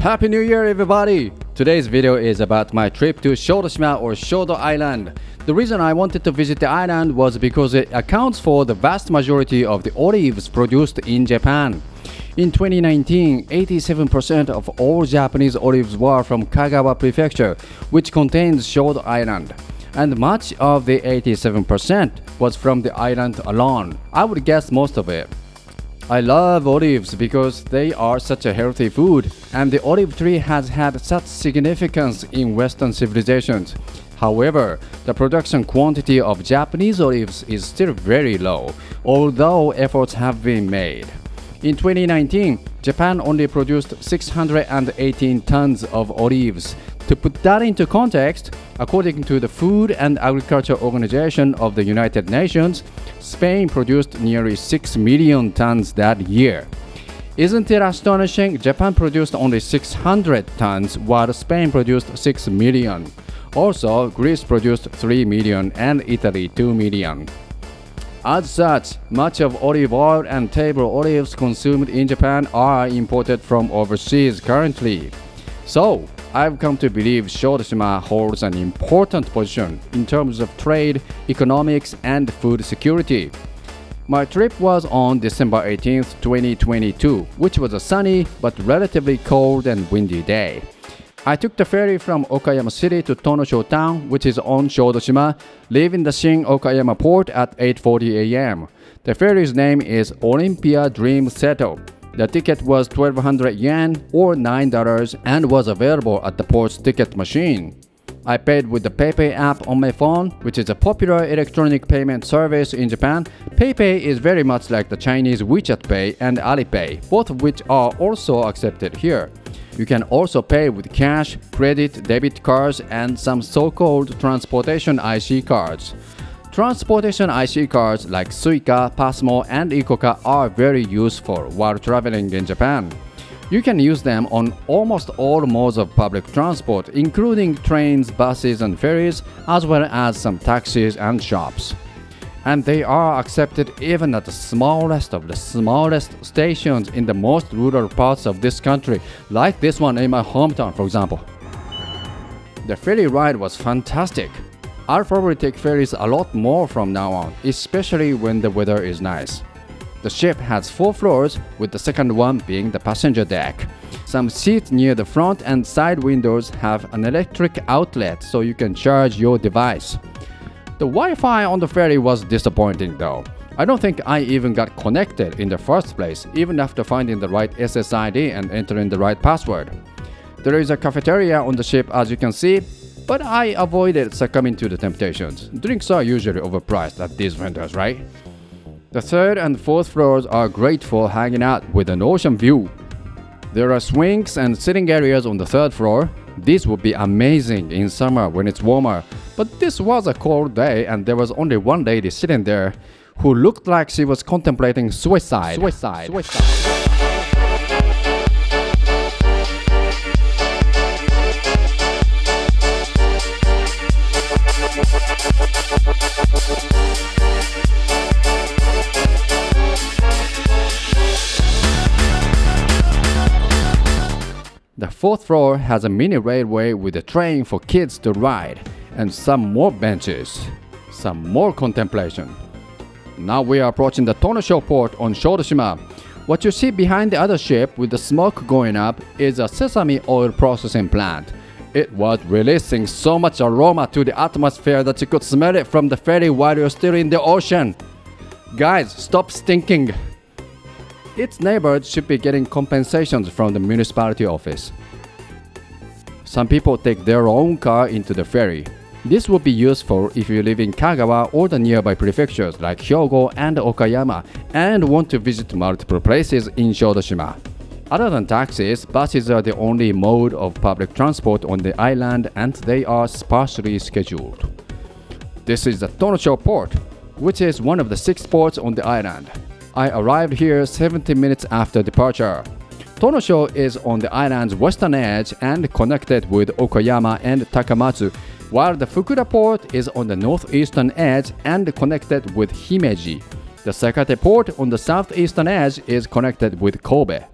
Happy New Year everybody! Today's video is about my trip to Shodoshima or Shodo Island. The reason I wanted to visit the island was because it accounts for the vast majority of the olives produced in Japan. In 2019, 87% of all Japanese olives were from Kagawa Prefecture, which contains Shodo Island. And much of the 87% was from the island alone. I would guess most of it. I love olives because they are such a healthy food, and the olive tree has had such significance in Western civilizations. However, the production quantity of Japanese olives is still very low, although efforts have been made. In 2019, Japan only produced 618 tons of olives. To put that into context, according to the Food and Agriculture Organization of the United Nations, Spain produced nearly 6 million tons that year. Isn't it astonishing? Japan produced only 600 tons while Spain produced 6 million. Also, Greece produced 3 million and Italy 2 million. As such, much of olive oil and table olives consumed in Japan are imported from overseas currently. So, I've come to believe Shodoshima holds an important position in terms of trade, economics, and food security. My trip was on December 18, 2022, which was a sunny but relatively cold and windy day. I took the ferry from Okayama City to Tonosho Town, which is on Shodoshima, leaving the Shin Okayama port at 8:40 a.m. The ferry's name is Olympia Dream Seto. The ticket was 1200 yen or $9 and was available at the port's ticket machine. I paid with the PayPay app on my phone, which is a popular electronic payment service in Japan. PayPay is very much like the Chinese WeChat Pay and Alipay, both of which are also accepted here. You can also pay with cash, credit, debit cards, and some so-called transportation IC cards. Transportation IC cards like Suica, Pasmo, and ICOCA are very useful while traveling in Japan. You can use them on almost all modes of public transport, including trains, buses, and ferries, as well as some taxis and shops and they are accepted even at the smallest of the smallest stations in the most rural parts of this country, like this one in my hometown, for example. The ferry ride was fantastic. I'll probably take ferries a lot more from now on, especially when the weather is nice. The ship has four floors, with the second one being the passenger deck. Some seats near the front and side windows have an electric outlet so you can charge your device. The Wi-Fi on the ferry was disappointing though. I don't think I even got connected in the first place, even after finding the right SSID and entering the right password. There is a cafeteria on the ship as you can see, but I avoided succumbing to the temptations. Drinks are usually overpriced at these vendors, right? The third and fourth floors are great for hanging out with an ocean view. There are swings and sitting areas on the third floor. This would be amazing in summer when it's warmer, but this was a cold day and there was only one lady sitting there who looked like she was contemplating suicide. Suicide. suicide. The fourth floor has a mini railway with a train for kids to ride and some more benches, some more contemplation. Now we are approaching the Tonosho port on Shodoshima. What you see behind the other ship with the smoke going up is a sesame oil processing plant. It was releasing so much aroma to the atmosphere that you could smell it from the ferry while you're still in the ocean. Guys, stop stinking. Its neighbors should be getting compensations from the municipality office. Some people take their own car into the ferry. This would be useful if you live in Kagawa or the nearby prefectures like Hyogo and Okayama and want to visit multiple places in Shodoshima. Other than taxis, buses are the only mode of public transport on the island and they are sparsely scheduled. This is the Tonosho port, which is one of the six ports on the island. I arrived here 70 minutes after departure. Tonosho is on the island's western edge and connected with Okayama and Takamatsu while the Fukuda port is on the northeastern edge and connected with Himeji. The Sakate port on the southeastern edge is connected with Kobe.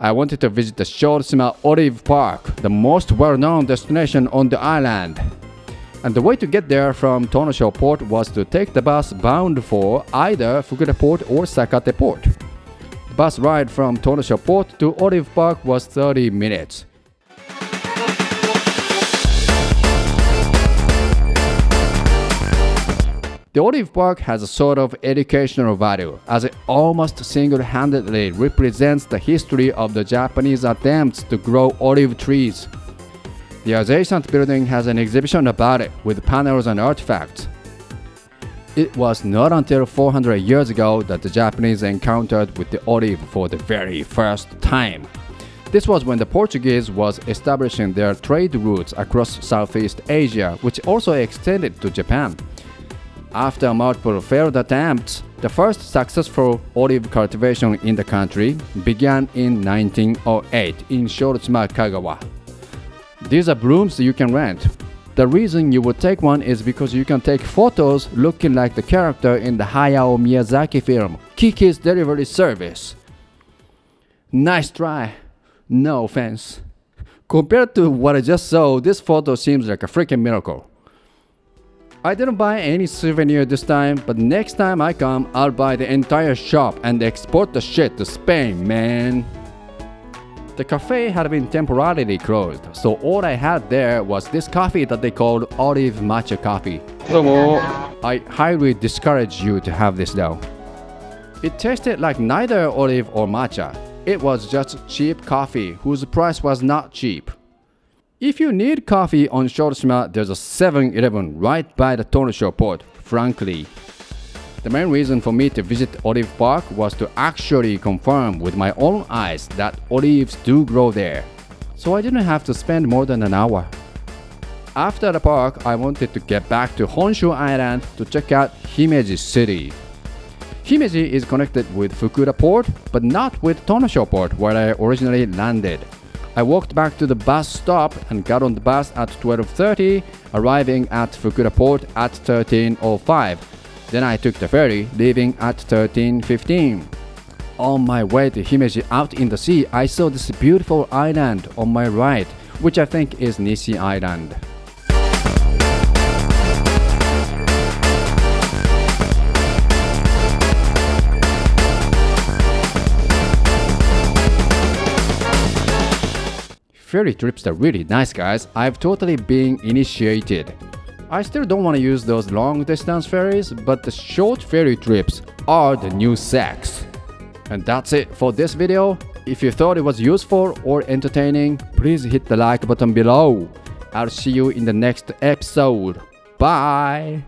I wanted to visit the Shodoshima Olive Park, the most well-known destination on the island. And the way to get there from Tonosho port was to take the bus bound for either Fukuda port or Sakate port. Bus ride from Tonosho Port to Olive Park was 30 minutes. The Olive Park has a sort of educational value, as it almost single-handedly represents the history of the Japanese attempts to grow olive trees. The adjacent building has an exhibition about it with panels and artifacts. It was not until 400 years ago that the Japanese encountered with the olive for the very first time. This was when the Portuguese was establishing their trade routes across Southeast Asia, which also extended to Japan. After multiple failed attempts, the first successful olive cultivation in the country began in 1908 in Shodoshima, Kagawa. These are brooms you can rent. The reason you would take one is because you can take photos looking like the character in the Hayao Miyazaki film Kiki's Delivery Service. Nice try. No offense. Compared to what I just saw, this photo seems like a freaking miracle. I didn't buy any souvenir this time, but next time I come, I'll buy the entire shop and export the shit to Spain, man. The cafe had been temporarily closed, so all I had there was this coffee that they called olive matcha coffee. Hello. I highly discourage you to have this though. It tasted like neither olive or matcha. It was just cheap coffee whose price was not cheap. If you need coffee on Shodoshima, there's a 7-Eleven right by the Tonosho port, frankly. The main reason for me to visit Olive Park was to actually confirm with my own eyes that olives do grow there. So I didn't have to spend more than an hour. After the park, I wanted to get back to Honshu Island to check out Himeji City. Himeji is connected with Fukuda Port, but not with Tonosho Port where I originally landed. I walked back to the bus stop and got on the bus at 12.30, arriving at Fukuda port at 13.05. Then I took the ferry, leaving at 13.15. On my way to Himeji out in the sea, I saw this beautiful island on my right, which I think is Nishi Island. Ferry trips are really nice guys, I've totally been initiated. I still don't want to use those long distance ferries, but the short ferry trips are the new sex. And that's it for this video. If you thought it was useful or entertaining, please hit the like button below. I'll see you in the next episode. Bye!